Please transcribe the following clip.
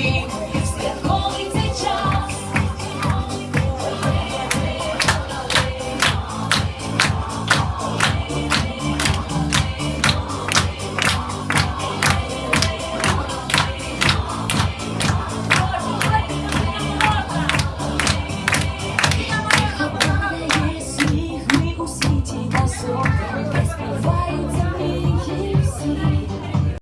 see.